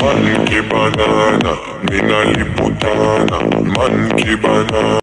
Monkey banana, mina liputana, monkey banana.